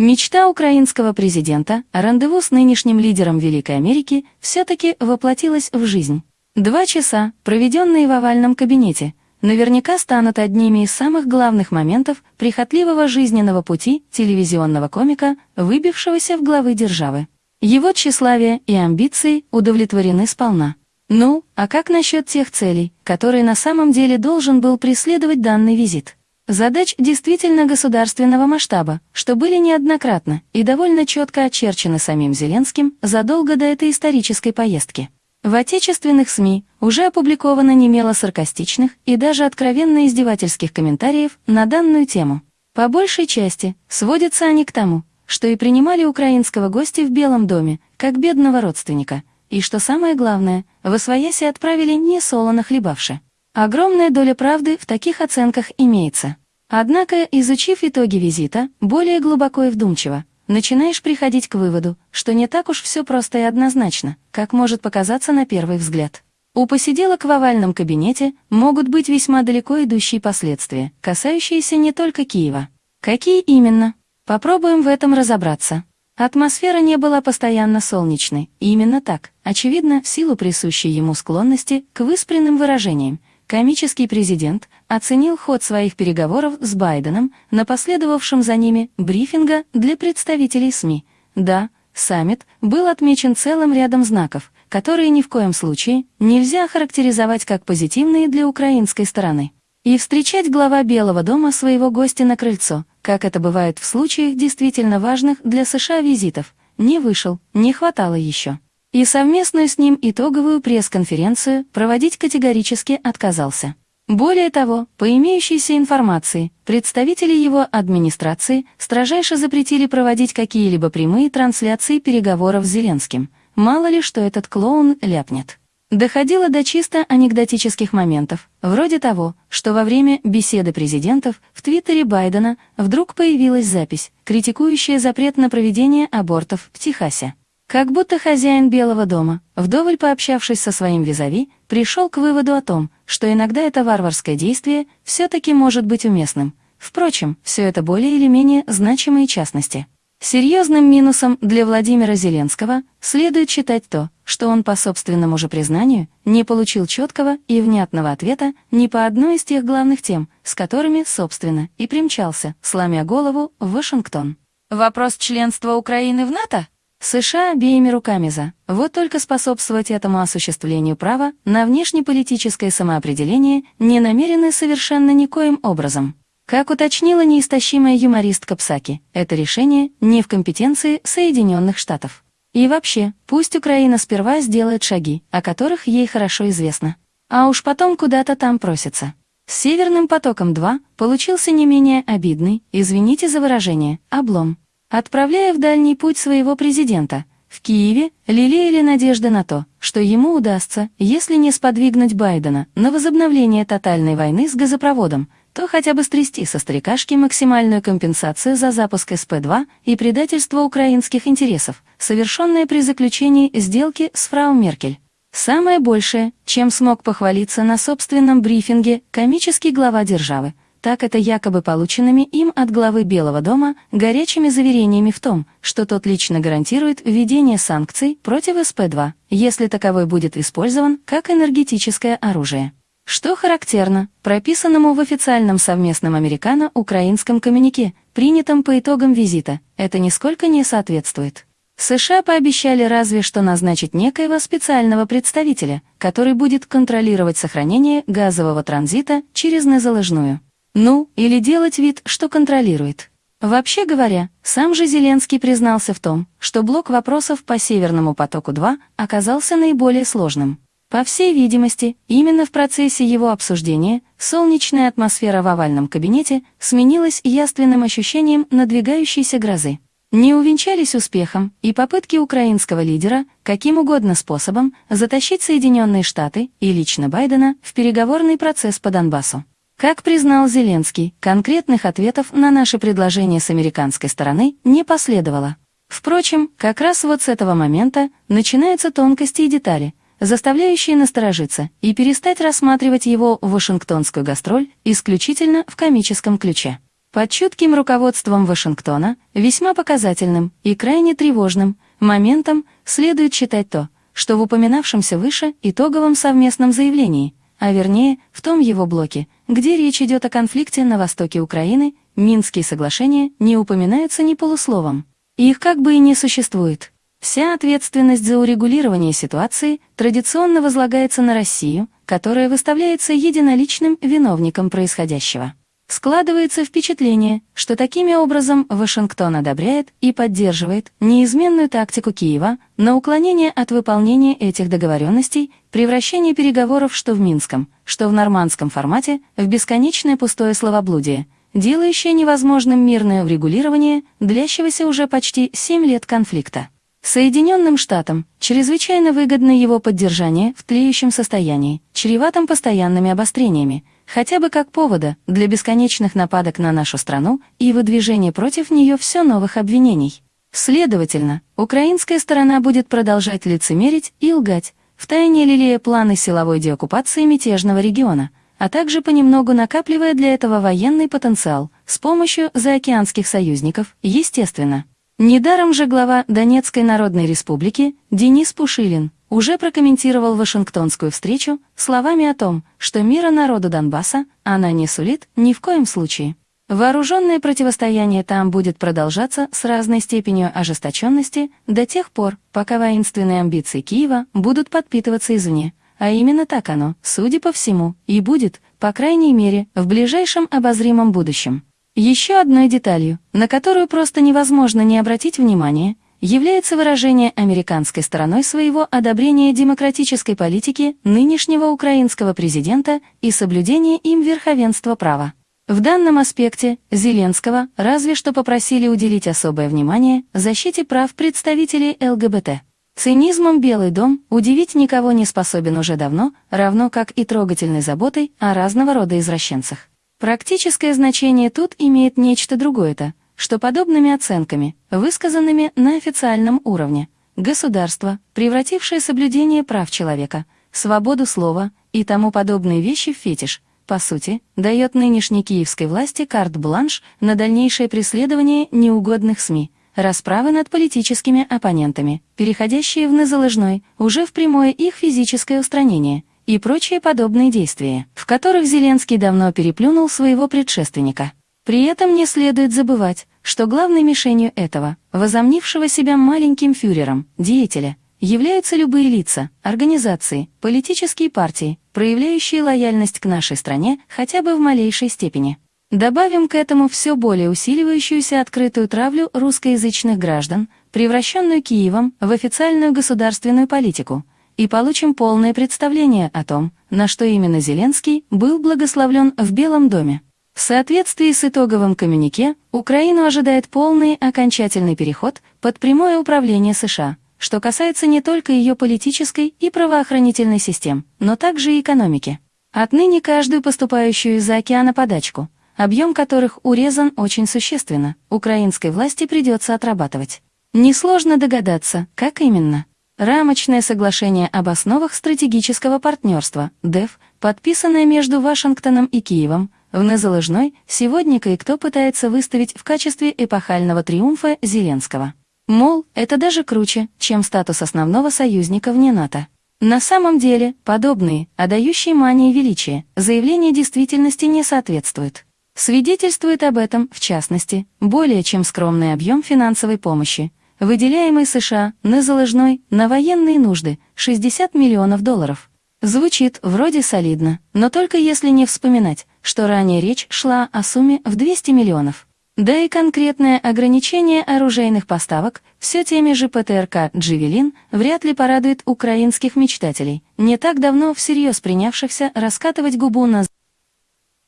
Мечта украинского президента о рандеву с нынешним лидером Великой Америки все-таки воплотилась в жизнь. Два часа, проведенные в овальном кабинете, наверняка станут одними из самых главных моментов прихотливого жизненного пути телевизионного комика, выбившегося в главы державы. Его тщеславие и амбиции удовлетворены сполна. Ну, а как насчет тех целей, которые на самом деле должен был преследовать данный визит? Задач действительно государственного масштаба, что были неоднократно и довольно четко очерчены самим Зеленским задолго до этой исторической поездки. В отечественных СМИ уже опубликовано немало саркастичных и даже откровенно издевательских комментариев на данную тему. По большей части сводятся они к тому, что и принимали украинского гостя в Белом доме, как бедного родственника, и, что самое главное, в Освояси отправили не солоно хлебавши. Огромная доля правды в таких оценках имеется. Однако, изучив итоги визита, более глубоко и вдумчиво, начинаешь приходить к выводу, что не так уж все просто и однозначно, как может показаться на первый взгляд. У посиделок в овальном кабинете могут быть весьма далеко идущие последствия, касающиеся не только Киева. Какие именно? Попробуем в этом разобраться. Атмосфера не была постоянно солнечной, и именно так, очевидно, в силу присущей ему склонности к выспренным выражениям, комический президент оценил ход своих переговоров с Байденом на последовавшем за ними брифинга для представителей СМИ. Да, саммит был отмечен целым рядом знаков, которые ни в коем случае нельзя характеризовать как позитивные для украинской стороны. И встречать глава Белого дома своего гостя на крыльцо, как это бывает в случаях действительно важных для США визитов, не вышел, не хватало еще и совместную с ним итоговую пресс-конференцию проводить категорически отказался. Более того, по имеющейся информации, представители его администрации строжайше запретили проводить какие-либо прямые трансляции переговоров с Зеленским. Мало ли, что этот клоун ляпнет. Доходило до чисто анекдотических моментов, вроде того, что во время беседы президентов в твиттере Байдена вдруг появилась запись, критикующая запрет на проведение абортов в Техасе. Как будто хозяин Белого дома, вдоволь пообщавшись со своим визави, пришел к выводу о том, что иногда это варварское действие все-таки может быть уместным. Впрочем, все это более или менее значимые частности. Серьезным минусом для Владимира Зеленского следует считать то, что он по собственному же признанию не получил четкого и внятного ответа ни по одной из тех главных тем, с которыми, собственно, и примчался, сломя голову, в Вашингтон. Вопрос членства Украины в НАТО? США обеими руками за, вот только способствовать этому осуществлению права на внешнеполитическое самоопределение не намерены совершенно никоим образом. Как уточнила неистощимая юмористка Псаки, это решение не в компетенции Соединенных Штатов. И вообще, пусть Украина сперва сделает шаги, о которых ей хорошо известно. А уж потом куда-то там просится. С «Северным потоком-2» получился не менее обидный, извините за выражение, облом. Отправляя в дальний путь своего президента, в Киеве лелеяли надежды на то, что ему удастся, если не сподвигнуть Байдена на возобновление тотальной войны с газопроводом, то хотя бы стрясти со старикашки максимальную компенсацию за запуск СП-2 и предательство украинских интересов, совершенное при заключении сделки с фрау Меркель. Самое большее, чем смог похвалиться на собственном брифинге комический глава державы, так это якобы полученными им от главы Белого дома горячими заверениями в том, что тот лично гарантирует введение санкций против СП-2, если таковой будет использован как энергетическое оружие. Что характерно, прописанному в официальном совместном американо-украинском коммюнике, принятом по итогам визита, это нисколько не соответствует. США пообещали разве что назначить некоего специального представителя, который будет контролировать сохранение газового транзита через незаложную. Ну, или делать вид, что контролирует. Вообще говоря, сам же Зеленский признался в том, что блок вопросов по Северному потоку-2 оказался наиболее сложным. По всей видимости, именно в процессе его обсуждения солнечная атмосфера в овальном кабинете сменилась яственным ощущением надвигающейся грозы. Не увенчались успехом и попытки украинского лидера каким угодно способом затащить Соединенные Штаты и лично Байдена в переговорный процесс по Донбассу. Как признал Зеленский, конкретных ответов на наши предложения с американской стороны не последовало. Впрочем, как раз вот с этого момента начинаются тонкости и детали, заставляющие насторожиться и перестать рассматривать его вашингтонскую гастроль исключительно в комическом ключе. Под чутким руководством Вашингтона, весьма показательным и крайне тревожным моментом следует считать то, что в упоминавшемся выше итоговом совместном заявлении, а вернее в том его блоке, где речь идет о конфликте на востоке Украины, Минские соглашения не упоминаются ни полусловом. Их как бы и не существует. Вся ответственность за урегулирование ситуации традиционно возлагается на Россию, которая выставляется единоличным виновником происходящего. Складывается впечатление, что такими образом Вашингтон одобряет и поддерживает неизменную тактику Киева на уклонение от выполнения этих договоренностей, превращение переговоров что в Минском, что в нормандском формате в бесконечное пустое словоблудие, делающее невозможным мирное урегулирование длящегося уже почти 7 лет конфликта. Соединенным Штатам чрезвычайно выгодно его поддержание в тлеющем состоянии, чреватом постоянными обострениями, хотя бы как повода для бесконечных нападок на нашу страну и выдвижения против нее все новых обвинений. Следовательно, украинская сторона будет продолжать лицемерить и лгать, втайне лелея планы силовой деоккупации мятежного региона, а также понемногу накапливая для этого военный потенциал с помощью заокеанских союзников, естественно. Недаром же глава Донецкой Народной Республики Денис Пушилин уже прокомментировал Вашингтонскую встречу словами о том, что мира народу Донбасса она не сулит ни в коем случае. Вооруженное противостояние там будет продолжаться с разной степенью ожесточенности до тех пор, пока воинственные амбиции Киева будут подпитываться извне, а именно так оно, судя по всему, и будет, по крайней мере, в ближайшем обозримом будущем. Еще одной деталью, на которую просто невозможно не обратить внимание – является выражение американской стороной своего одобрения демократической политики нынешнего украинского президента и соблюдения им верховенства права. В данном аспекте Зеленского разве что попросили уделить особое внимание защите прав представителей ЛГБТ. Цинизмом Белый дом удивить никого не способен уже давно, равно как и трогательной заботой о разного рода извращенцах. Практическое значение тут имеет нечто другое-то, что подобными оценками, высказанными на официальном уровне, государство, превратившее соблюдение прав человека, свободу слова и тому подобные вещи в фетиш, по сути, дает нынешней киевской власти карт-бланш на дальнейшее преследование неугодных СМИ, расправы над политическими оппонентами, переходящие в незаложной, уже в прямое их физическое устранение и прочие подобные действия, в которых Зеленский давно переплюнул своего предшественника. При этом не следует забывать, что главной мишенью этого, возомнившего себя маленьким фюрером, деятеля, являются любые лица, организации, политические партии, проявляющие лояльность к нашей стране хотя бы в малейшей степени. Добавим к этому все более усиливающуюся открытую травлю русскоязычных граждан, превращенную Киевом в официальную государственную политику, и получим полное представление о том, на что именно Зеленский был благословлен в Белом доме. В соответствии с итоговым коммюнике, Украину ожидает полный окончательный переход под прямое управление США, что касается не только ее политической и правоохранительной систем, но также и экономики. Отныне каждую поступающую из-за океана подачку, объем которых урезан очень существенно, украинской власти придется отрабатывать. Несложно догадаться, как именно. Рамочное соглашение об основах стратегического партнерства, ДЭФ, подписанное между Вашингтоном и Киевом, в незалежной сегодня кое-кто пытается выставить в качестве эпохального триумфа Зеленского. Мол, это даже круче, чем статус основного союзника вне НАТО. На самом деле, подобные, отдающие мании величия, заявления действительности не соответствуют. Свидетельствует об этом, в частности, более чем скромный объем финансовой помощи, выделяемый США на заложной на военные нужды 60 миллионов долларов. Звучит вроде солидно, но только если не вспоминать, что ранее речь шла о сумме в 200 миллионов. Да и конкретное ограничение оружейных поставок все теми же ПТРК «Дживелин» вряд ли порадует украинских мечтателей, не так давно всерьез принявшихся раскатывать губу на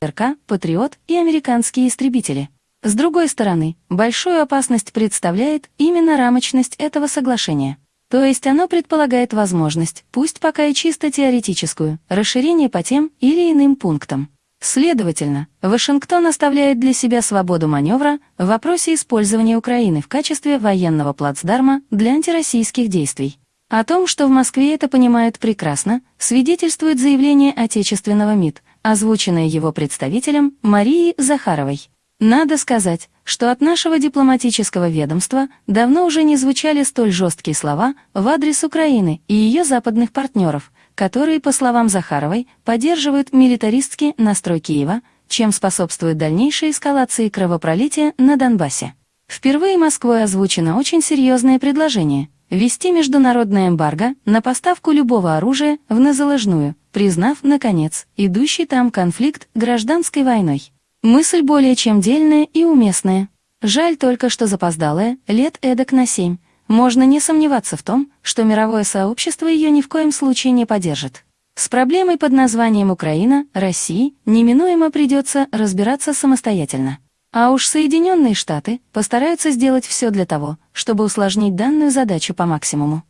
ПТРК, «Патриот» и американские истребители. С другой стороны, большую опасность представляет именно рамочность этого соглашения. То есть оно предполагает возможность, пусть пока и чисто теоретическую, расширение по тем или иным пунктам. Следовательно, Вашингтон оставляет для себя свободу маневра в вопросе использования Украины в качестве военного плацдарма для антироссийских действий. О том, что в Москве это понимают прекрасно, свидетельствует заявление отечественного МИД, озвученное его представителем Марией Захаровой. Надо сказать, что от нашего дипломатического ведомства давно уже не звучали столь жесткие слова в адрес Украины и ее западных партнеров, которые, по словам Захаровой, поддерживают милитаристский настрой Киева, чем способствует дальнейшей эскалации кровопролития на Донбассе. Впервые Москвой озвучено очень серьезное предложение – ввести международное эмбарго на поставку любого оружия в незалежную, признав, наконец, идущий там конфликт гражданской войной. Мысль более чем дельная и уместная. Жаль только, что запоздалая, лет эдак на семь. Можно не сомневаться в том, что мировое сообщество ее ни в коем случае не поддержит. С проблемой под названием Украина, России, неминуемо придется разбираться самостоятельно. А уж Соединенные Штаты постараются сделать все для того, чтобы усложнить данную задачу по максимуму.